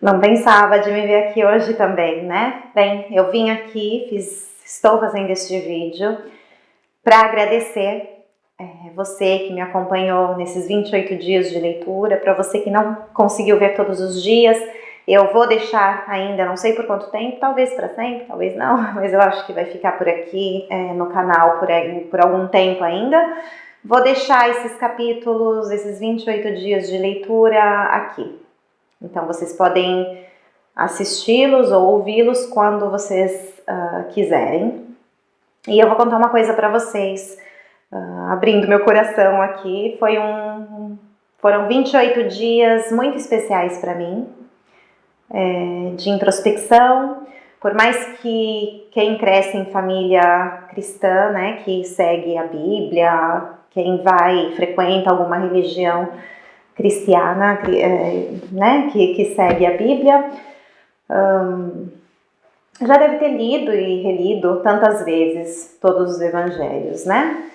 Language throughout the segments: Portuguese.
Não pensava de me ver aqui hoje também, né? Bem, eu vim aqui, fiz, estou fazendo este vídeo para agradecer é, você que me acompanhou nesses 28 dias de leitura, para você que não conseguiu ver todos os dias, eu vou deixar ainda, não sei por quanto tempo, talvez para sempre, talvez não, mas eu acho que vai ficar por aqui é, no canal por, por algum tempo ainda. Vou deixar esses capítulos, esses 28 dias de leitura aqui. Então vocês podem assisti-los ou ouvi-los quando vocês uh, quiserem. E eu vou contar uma coisa para vocês, uh, abrindo meu coração aqui. Foi um, foram 28 dias muito especiais para mim, é, de introspecção. Por mais que quem cresce em família cristã, né, que segue a Bíblia, quem vai, frequenta alguma religião, cristiana, é, né, que, que segue a Bíblia, já deve ter lido e relido tantas vezes todos os evangelhos, né?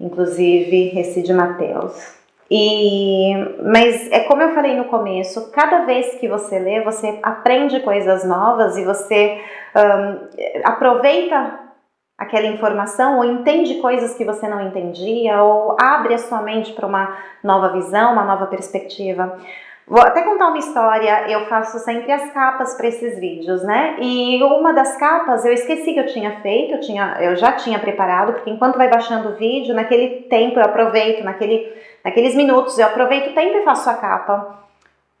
Inclusive esse de Mateus. E, mas é como eu falei no começo, cada vez que você lê, você aprende coisas novas e você aproveita aquela informação ou entende coisas que você não entendia ou abre a sua mente para uma nova visão, uma nova perspectiva. Vou até contar uma história, eu faço sempre as capas para esses vídeos, né? E uma das capas eu esqueci que eu tinha feito, eu, tinha, eu já tinha preparado, porque enquanto vai baixando o vídeo, naquele tempo eu aproveito, naquele, naqueles minutos eu aproveito o tempo e faço a capa.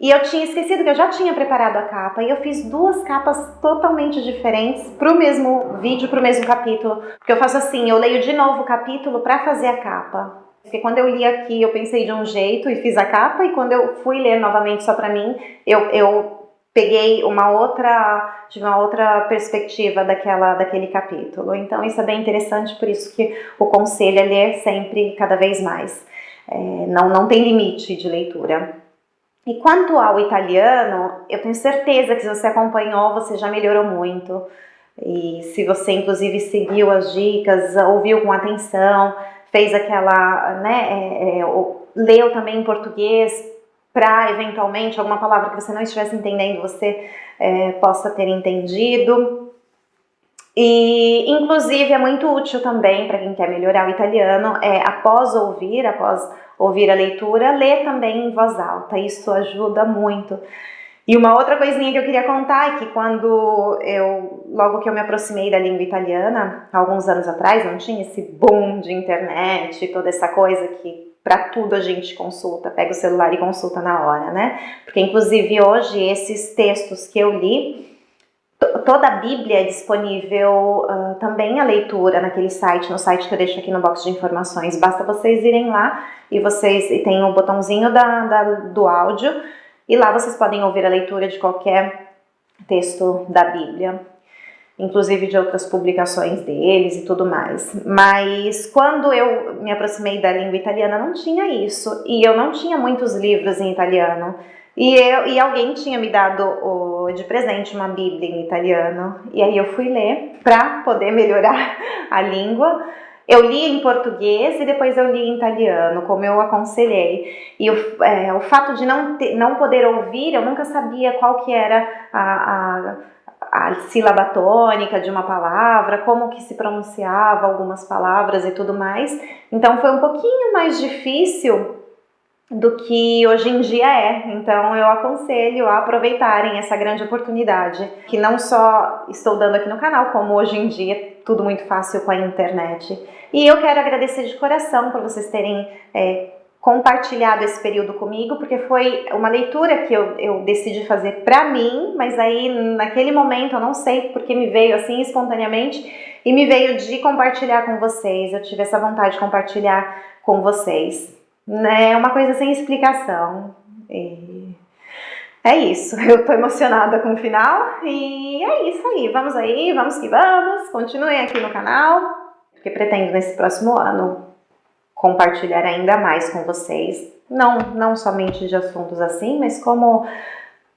E eu tinha esquecido que eu já tinha preparado a capa e eu fiz duas capas totalmente diferentes para o mesmo vídeo, para o mesmo capítulo. Porque eu faço assim, eu leio de novo o capítulo para fazer a capa. Porque quando eu li aqui eu pensei de um jeito e fiz a capa e quando eu fui ler novamente só para mim, eu, eu peguei uma outra, de uma outra perspectiva daquela, daquele capítulo. Então isso é bem interessante, por isso que o conselho é ler sempre, cada vez mais. É, não, não tem limite de leitura. E quanto ao italiano, eu tenho certeza que se você acompanhou, você já melhorou muito. E se você inclusive seguiu as dicas, ouviu com atenção, fez aquela, né, é, é, leu também em português, para eventualmente alguma palavra que você não estivesse entendendo, você é, possa ter entendido. E inclusive é muito útil também para quem quer melhorar o italiano, é, após ouvir, após ouvir a leitura, ler também em voz alta, isso ajuda muito. E uma outra coisinha que eu queria contar é que quando eu, logo que eu me aproximei da língua italiana, alguns anos atrás, não tinha esse boom de internet, toda essa coisa que para tudo a gente consulta, pega o celular e consulta na hora, né? Porque inclusive hoje esses textos que eu li, toda a Bíblia é disponível uh, também a leitura naquele site, no site que eu deixo aqui no box de informações. Basta vocês irem lá e vocês e tem o botãozinho da, da, do áudio e lá vocês podem ouvir a leitura de qualquer texto da Bíblia, inclusive de outras publicações deles e tudo mais. Mas quando eu me aproximei da língua italiana não tinha isso e eu não tinha muitos livros em italiano. E, eu, e alguém tinha me dado o, de presente uma Bíblia em italiano, e aí eu fui ler para poder melhorar a língua. Eu li em português e depois eu li em italiano, como eu aconselhei. E o, é, o fato de não, ter, não poder ouvir, eu nunca sabia qual que era a, a, a sílaba tônica de uma palavra, como que se pronunciava algumas palavras e tudo mais. Então foi um pouquinho mais difícil do que hoje em dia é. Então eu aconselho a aproveitarem essa grande oportunidade, que não só estou dando aqui no canal, como hoje em dia tudo muito fácil com a internet. E eu quero agradecer de coração por vocês terem é, compartilhado esse período comigo, porque foi uma leitura que eu, eu decidi fazer para mim, mas aí naquele momento eu não sei porque me veio assim espontaneamente e me veio de compartilhar com vocês. Eu tive essa vontade de compartilhar com vocês. Né? É uma coisa sem explicação. E é isso, eu tô emocionada com o final e é isso aí, vamos aí, vamos que vamos, continuem aqui no canal, porque pretendo nesse próximo ano compartilhar ainda mais com vocês, não, não somente de assuntos assim, mas como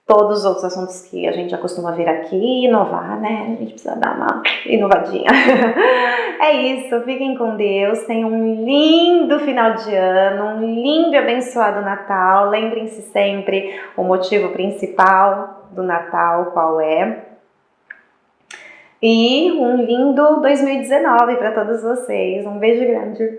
todos os outros assuntos que a gente já costuma vir aqui, inovar, né? A gente precisa dar uma inovadinha. é isso, fiquem com Deus, tenham um lindo final de ano, um lindo e abençoado Natal. Lembrem-se sempre o motivo principal, do Natal qual é. E um lindo 2019 para todos vocês. Um beijo grande.